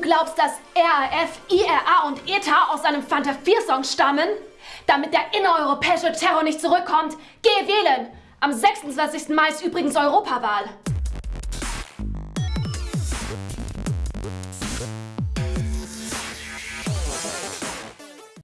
Du glaubst, dass RAF, IRA und ETA aus einem Fanta 4-Song stammen? Damit der innereuropäische Terror nicht zurückkommt, geh wählen! Am 26. Mai ist übrigens Europawahl.